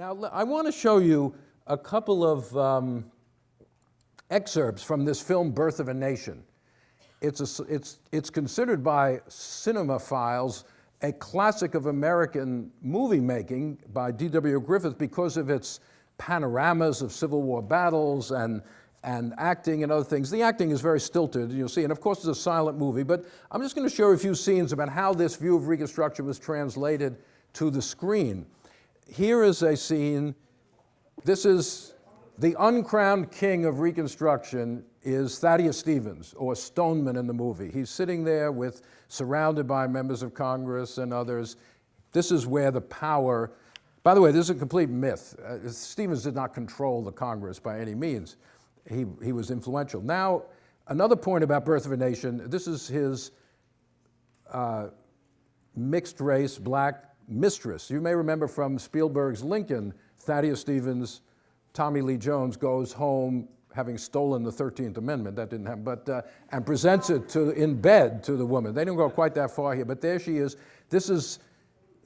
Now, I want to show you a couple of um, excerpts from this film, Birth of a Nation. It's, a it's, it's considered by cinemaphiles a classic of American movie making by D.W. Griffith because of its panoramas of Civil War battles and, and acting and other things. The acting is very stilted, you'll see, and of course it's a silent movie, but I'm just going to show a few scenes about how this view of Reconstruction was translated to the screen. Here is a scene, this is the uncrowned king of Reconstruction is Thaddeus Stevens, or Stoneman in the movie. He's sitting there with, surrounded by members of Congress and others. This is where the power, by the way, this is a complete myth. Uh, Stevens did not control the Congress by any means. He, he was influential. Now, another point about Birth of a Nation, this is his uh, mixed race black mistress. You may remember from Spielberg's Lincoln, Thaddeus Stevens, Tommy Lee Jones goes home having stolen the 13th Amendment, that didn't happen, but, uh, and presents it to, in bed to the woman. They didn't go quite that far here, but there she is. This is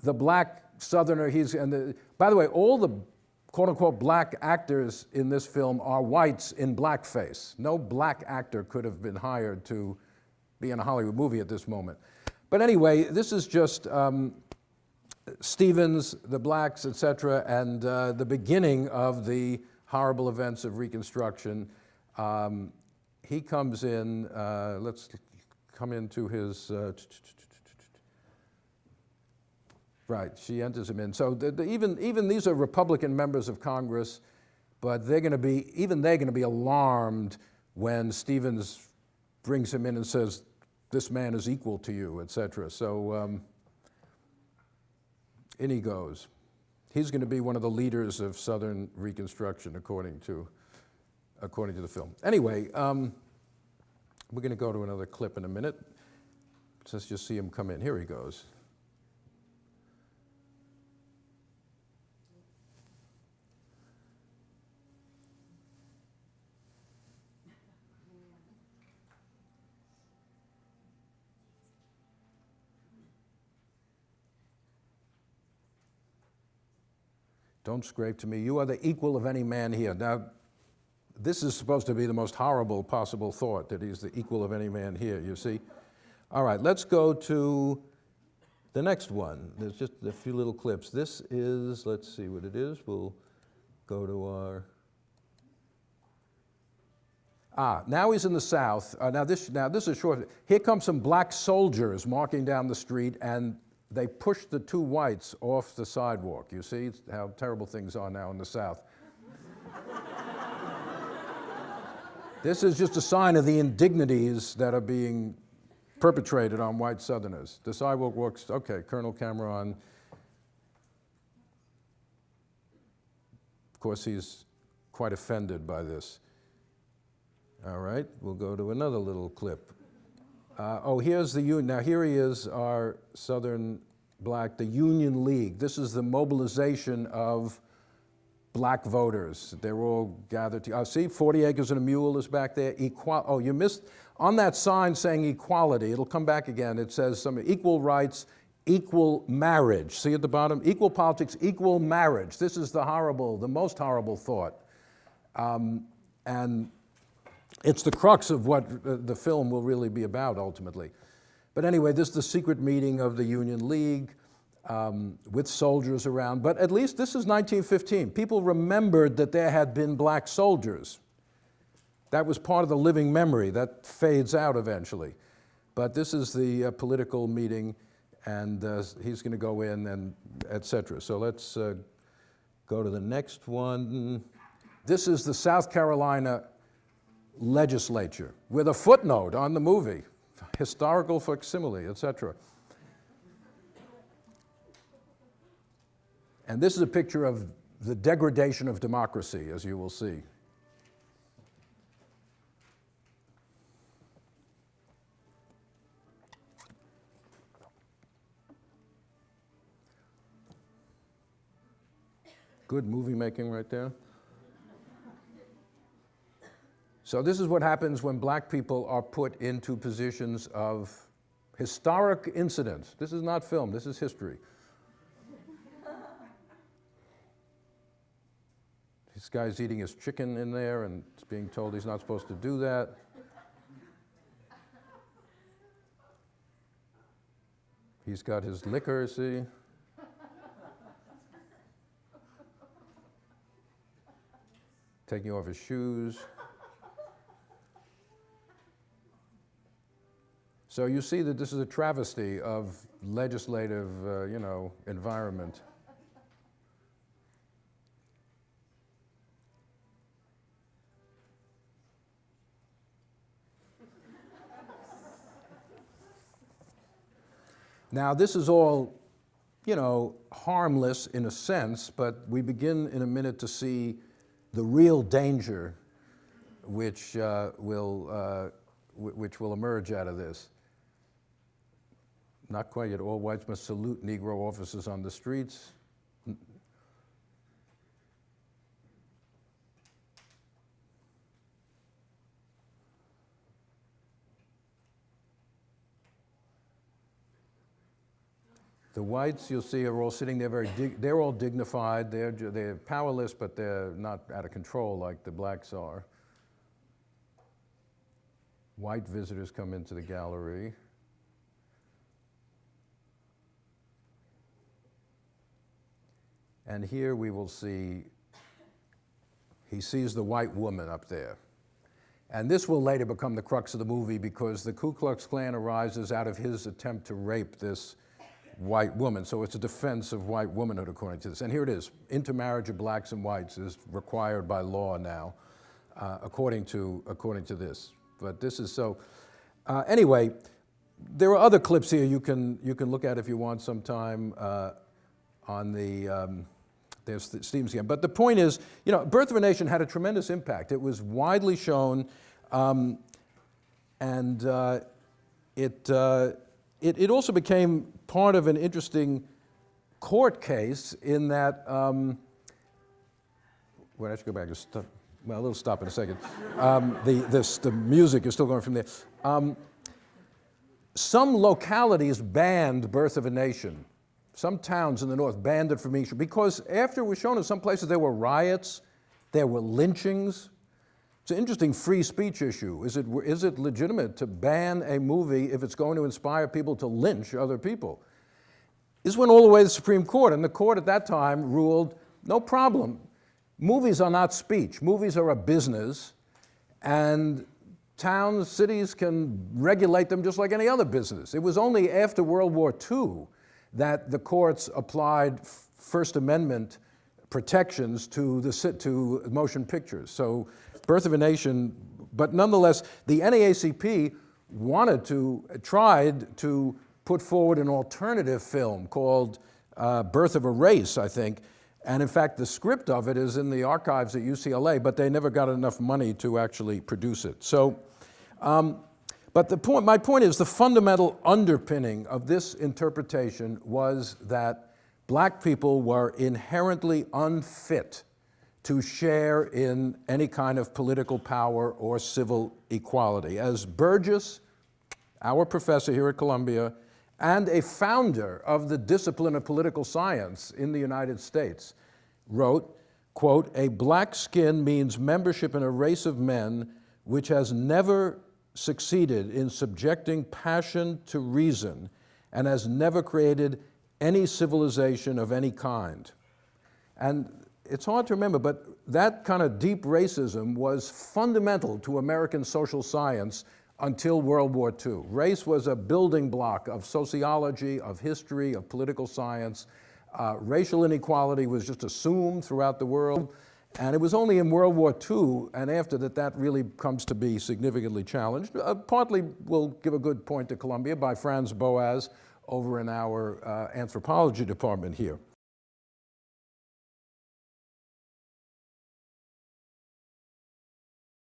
the black Southerner. He's, and the, by the way, all the quote unquote black actors in this film are whites in blackface. No black actor could have been hired to be in a Hollywood movie at this moment. But anyway, this is just um, Stevens, the blacks, etc., and uh, the beginning of the horrible events of Reconstruction. Um, he comes in, uh, let's come into his, uh, right, she enters him in. So the, the, even, even these are Republican members of Congress, but they're gonna be, even they're gonna be alarmed when Stevens brings him in and says, this man is equal to you, etc. So um, in he goes. He's going to be one of the leaders of Southern Reconstruction, according to, according to the film. Anyway, um, we're going to go to another clip in a minute. Let's just see him come in. Here he goes. Don't scrape to me. You are the equal of any man here. Now, this is supposed to be the most horrible possible thought, that he's the equal of any man here, you see? All right, let's go to the next one. There's just a few little clips. This is, let's see what it is. We'll go to our, ah, now he's in the South. Uh, now, this, now this is short. Here come some black soldiers marching down the street, and they pushed the two whites off the sidewalk. You see how terrible things are now in the South. this is just a sign of the indignities that are being perpetrated on white Southerners. The sidewalk works, okay, Colonel Cameron. Of course, he's quite offended by this. All right, we'll go to another little clip. Uh, oh, here's the union. Now here he is, our Southern black, the Union League. This is the mobilization of black voters. They're all gathered together. Uh, see, 40 acres and a mule is back there. Equal oh, you missed, on that sign saying equality, it'll come back again. It says some equal rights, equal marriage. See at the bottom, equal politics, equal marriage. This is the horrible, the most horrible thought. Um, and it's the crux of what the film will really be about ultimately. But anyway, this is the secret meeting of the Union League um, with soldiers around. But at least this is 1915. People remembered that there had been black soldiers. That was part of the living memory. That fades out eventually. But this is the uh, political meeting, and uh, he's going to go in and et cetera. So let's uh, go to the next one. This is the South Carolina legislature with a footnote on the movie, historical facsimile, etc. And this is a picture of the degradation of democracy, as you will see. Good movie making right there. So this is what happens when black people are put into positions of historic incidents. This is not film, this is history. This guy's eating his chicken in there and being told he's not supposed to do that. He's got his liquor, see? Taking off his shoes. So you see that this is a travesty of legislative, uh, you know, environment. Now, this is all, you know, harmless in a sense, but we begin in a minute to see the real danger which, uh, will, uh, which will emerge out of this. Not quite yet. All whites must salute Negro officers on the streets. The whites, you'll see, are all sitting there very, they're all dignified, they're, they're powerless, but they're not out of control like the blacks are. White visitors come into the gallery. And here we will see, he sees the white woman up there. And this will later become the crux of the movie because the Ku Klux Klan arises out of his attempt to rape this white woman. So it's a defense of white womanhood according to this. And here it is, intermarriage of blacks and whites is required by law now, uh, according, to, according to this. But this is so, uh, anyway, there are other clips here you can, you can look at if you want sometime uh, on the, um, there's Stevens again. But the point is, you know, Birth of a Nation had a tremendous impact. It was widely shown um, and uh, it, uh, it, it also became part of an interesting court case in that, um, well, I should go back, stop, well, a little stop in a second. Um, the, this, the music is still going from there. Um, some localities banned Birth of a Nation. Some towns in the north banned it from Easter because after it was shown in some places there were riots, there were lynchings, it's an interesting free speech issue. Is it, is it legitimate to ban a movie if it's going to inspire people to lynch other people? This went all the way to the Supreme Court, and the court at that time ruled, no problem. Movies are not speech. Movies are a business, and towns, cities can regulate them just like any other business. It was only after World War II that the courts applied First Amendment protections to, the, to motion pictures. So Birth of a Nation, but nonetheless, the NAACP wanted to, tried to put forward an alternative film called uh, Birth of a Race, I think, and in fact, the script of it is in the archives at UCLA, but they never got enough money to actually produce it. So, um, but the point, my point is the fundamental underpinning of this interpretation was that black people were inherently unfit to share in any kind of political power or civil equality. As Burgess, our professor here at Columbia, and a founder of the discipline of political science in the United States, wrote, quote, a black skin means membership in a race of men which has never succeeded in subjecting passion to reason and has never created any civilization of any kind. And it's hard to remember, but that kind of deep racism was fundamental to American social science until World War II. Race was a building block of sociology, of history, of political science. Uh, racial inequality was just assumed throughout the world. And it was only in World War II and after that that really comes to be significantly challenged. Uh, partly we'll give a good point to Columbia by Franz Boas over in our uh, anthropology department here.